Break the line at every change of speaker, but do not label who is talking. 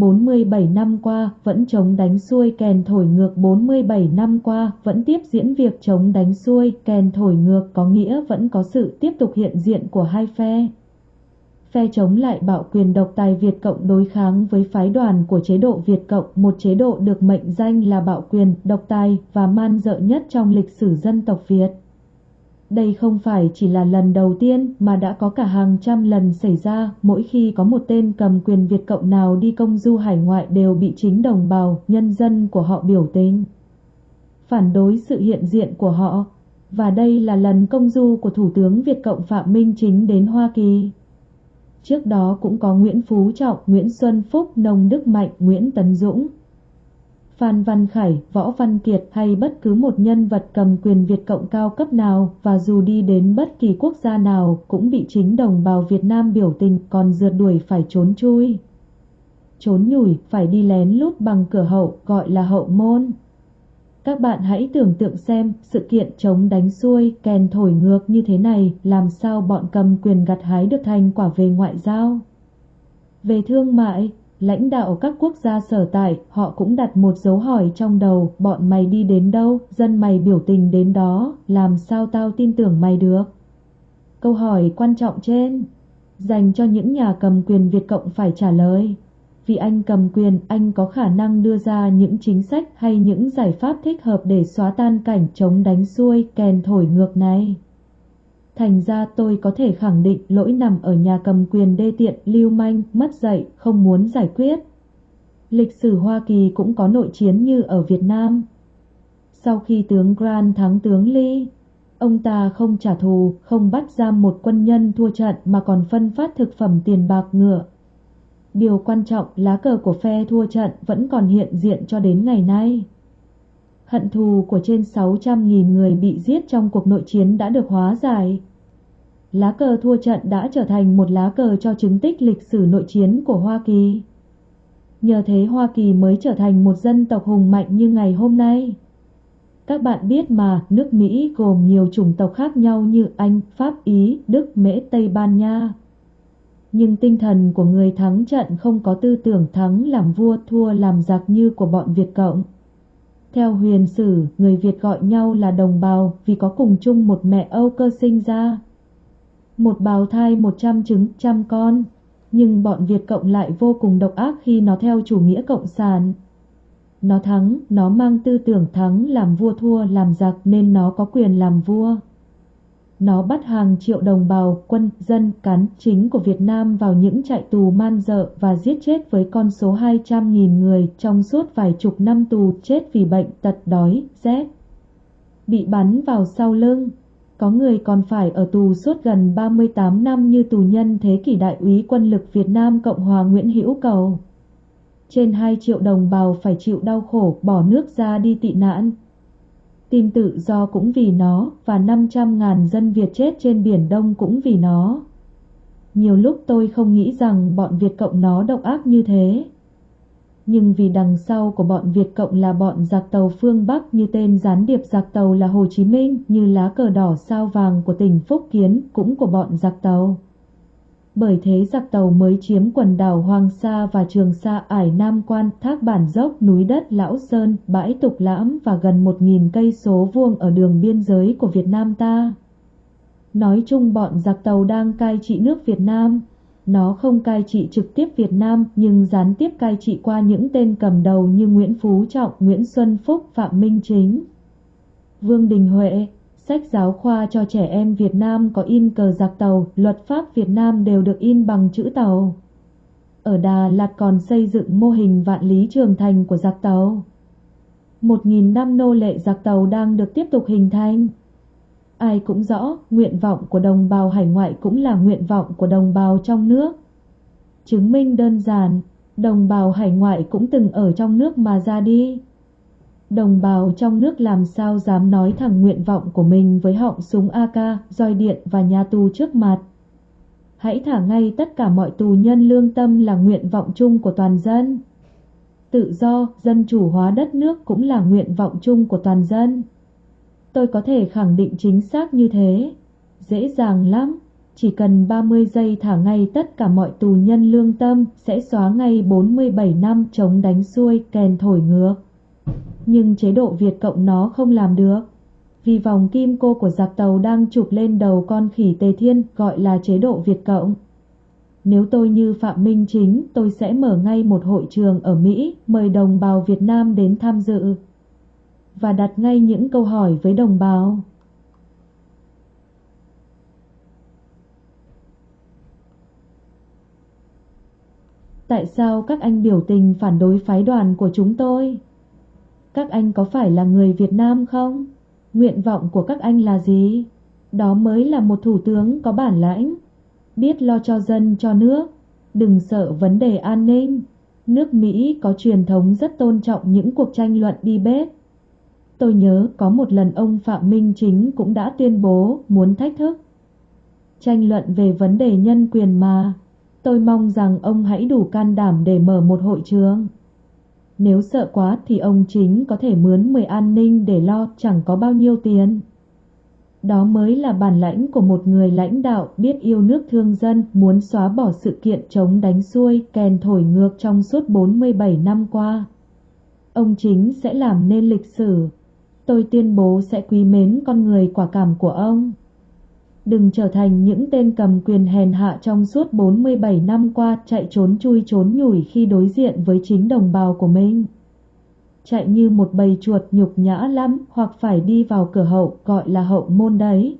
47 năm qua vẫn chống đánh xuôi kèn thổi ngược 47 năm qua vẫn tiếp diễn việc chống đánh xuôi kèn thổi ngược có nghĩa vẫn có sự tiếp tục hiện diện của hai phe. Phe chống lại bạo quyền độc tài Việt Cộng đối kháng với phái đoàn của chế độ Việt Cộng, một chế độ được mệnh danh là bạo quyền, độc tài và man dợ nhất trong lịch sử dân tộc Việt. Đây không phải chỉ là lần đầu tiên mà đã có cả hàng trăm lần xảy ra, mỗi khi có một tên cầm quyền Việt Cộng nào đi công du hải ngoại đều bị chính đồng bào, nhân dân của họ biểu tình. Phản đối sự hiện diện của họ, và đây là lần công du của Thủ tướng Việt Cộng Phạm Minh Chính đến Hoa Kỳ. Trước đó cũng có Nguyễn Phú Trọng, Nguyễn Xuân Phúc, Nông Đức Mạnh, Nguyễn Tấn Dũng, Phan Văn Khải, Võ Văn Kiệt hay bất cứ một nhân vật cầm quyền Việt Cộng cao cấp nào và dù đi đến bất kỳ quốc gia nào cũng bị chính đồng bào Việt Nam biểu tình còn rượt đuổi phải trốn chui. Trốn nhủi phải đi lén lút bằng cửa hậu gọi là hậu môn. Các bạn hãy tưởng tượng xem sự kiện chống đánh xuôi kèn thổi ngược như thế này làm sao bọn cầm quyền gặt hái được thành quả về ngoại giao. Về thương mại, Lãnh đạo các quốc gia sở tại, họ cũng đặt một dấu hỏi trong đầu, bọn mày đi đến đâu, dân mày biểu tình đến đó, làm sao tao tin tưởng mày được? Câu hỏi quan trọng trên, dành cho những nhà cầm quyền Việt Cộng phải trả lời. Vì anh cầm quyền, anh có khả năng đưa ra những chính sách hay những giải pháp thích hợp để xóa tan cảnh chống đánh xuôi, kèn thổi ngược này. Thành ra tôi có thể khẳng định lỗi nằm ở nhà cầm quyền đê tiện, lưu manh, mất dạy, không muốn giải quyết. Lịch sử Hoa Kỳ cũng có nội chiến như ở Việt Nam. Sau khi tướng Grant thắng tướng Lee, ông ta không trả thù, không bắt giam một quân nhân thua trận mà còn phân phát thực phẩm tiền bạc ngựa. Điều quan trọng lá cờ của phe thua trận vẫn còn hiện diện cho đến ngày nay hận thù của trên 600.000 người bị giết trong cuộc nội chiến đã được hóa giải. Lá cờ thua trận đã trở thành một lá cờ cho chứng tích lịch sử nội chiến của Hoa Kỳ. Nhờ thế Hoa Kỳ mới trở thành một dân tộc hùng mạnh như ngày hôm nay. Các bạn biết mà, nước Mỹ gồm nhiều chủng tộc khác nhau như Anh, Pháp, Ý, Đức, Mễ, Tây Ban Nha. Nhưng tinh thần của người thắng trận không có tư tưởng thắng làm vua thua làm giặc như của bọn Việt Cộng. Theo huyền sử, người Việt gọi nhau là đồng bào vì có cùng chung một mẹ Âu cơ sinh ra. Một bào thai một trăm trứng trăm con, nhưng bọn Việt Cộng lại vô cùng độc ác khi nó theo chủ nghĩa cộng sản. Nó thắng, nó mang tư tưởng thắng làm vua thua làm giặc nên nó có quyền làm vua. Nó bắt hàng triệu đồng bào, quân, dân, cán chính của Việt Nam vào những trại tù man dợ và giết chết với con số 200.000 người trong suốt vài chục năm tù chết vì bệnh, tật đói, rét. Bị bắn vào sau lưng. Có người còn phải ở tù suốt gần 38 năm như tù nhân thế kỷ đại úy quân lực Việt Nam Cộng hòa Nguyễn Hữu Cầu. Trên 2 triệu đồng bào phải chịu đau khổ bỏ nước ra đi tị nạn, Tìm tự do cũng vì nó và 500 ngàn dân Việt chết trên Biển Đông cũng vì nó. Nhiều lúc tôi không nghĩ rằng bọn Việt Cộng nó độc ác như thế. Nhưng vì đằng sau của bọn Việt Cộng là bọn giặc tàu phương Bắc như tên gián điệp giặc tàu là Hồ Chí Minh, như lá cờ đỏ sao vàng của tỉnh Phúc Kiến cũng của bọn giặc tàu bởi thế giặc tàu mới chiếm quần đảo Hoàng Sa và Trường Sa ải Nam Quan, thác bản dốc, núi đất Lão Sơn, bãi Tục Lãm và gần một nghìn cây số vuông ở đường biên giới của Việt Nam ta. Nói chung bọn giặc tàu đang cai trị nước Việt Nam. Nó không cai trị trực tiếp Việt Nam nhưng gián tiếp cai trị qua những tên cầm đầu như Nguyễn Phú Trọng, Nguyễn Xuân Phúc, Phạm Minh Chính. Vương Đình Huệ, Sách giáo khoa cho trẻ em Việt Nam có in cờ giặc tàu, luật pháp Việt Nam đều được in bằng chữ tàu. Ở Đà Lạt còn xây dựng mô hình vạn lý trường thành của giặc tàu. Một nghìn năm nô lệ giặc tàu đang được tiếp tục hình thành. Ai cũng rõ, nguyện vọng của đồng bào hải ngoại cũng là nguyện vọng của đồng bào trong nước. Chứng minh đơn giản, đồng bào hải ngoại cũng từng ở trong nước mà ra đi. Đồng bào trong nước làm sao dám nói thẳng nguyện vọng của mình với họng súng AK, roi điện và nhà tù trước mặt. Hãy thả ngay tất cả mọi tù nhân lương tâm là nguyện vọng chung của toàn dân. Tự do, dân chủ hóa đất nước cũng là nguyện vọng chung của toàn dân. Tôi có thể khẳng định chính xác như thế. Dễ dàng lắm, chỉ cần 30 giây thả ngay tất cả mọi tù nhân lương tâm sẽ xóa ngay 47 năm chống đánh xuôi kèn thổi ngược. Nhưng chế độ Việt Cộng nó không làm được. Vì vòng kim cô của giặc tàu đang chụp lên đầu con khỉ Tề Thiên gọi là chế độ Việt Cộng. Nếu tôi như Phạm Minh Chính, tôi sẽ mở ngay một hội trường ở Mỹ, mời đồng bào Việt Nam đến tham dự. Và đặt ngay những câu hỏi với đồng bào. Tại sao các anh biểu tình phản đối phái đoàn của chúng tôi? Các anh có phải là người Việt Nam không? Nguyện vọng của các anh là gì? Đó mới là một thủ tướng có bản lãnh, biết lo cho dân cho nước, đừng sợ vấn đề an ninh. Nước Mỹ có truyền thống rất tôn trọng những cuộc tranh luận đi bếp. Tôi nhớ có một lần ông Phạm Minh Chính cũng đã tuyên bố muốn thách thức. Tranh luận về vấn đề nhân quyền mà. Tôi mong rằng ông hãy đủ can đảm để mở một hội trường. Nếu sợ quá thì ông chính có thể mướn 10 an ninh để lo chẳng có bao nhiêu tiền. Đó mới là bản lãnh của một người lãnh đạo biết yêu nước thương dân, muốn xóa bỏ sự kiện chống đánh xuôi, kèn thổi ngược trong suốt 47 năm qua. Ông chính sẽ làm nên lịch sử. Tôi tuyên bố sẽ quý mến con người quả cảm của ông. Đừng trở thành những tên cầm quyền hèn hạ trong suốt 47 năm qua chạy trốn chui trốn nhủi khi đối diện với chính đồng bào của mình. Chạy như một bầy chuột nhục nhã lắm hoặc phải đi vào cửa hậu, gọi là hậu môn đấy.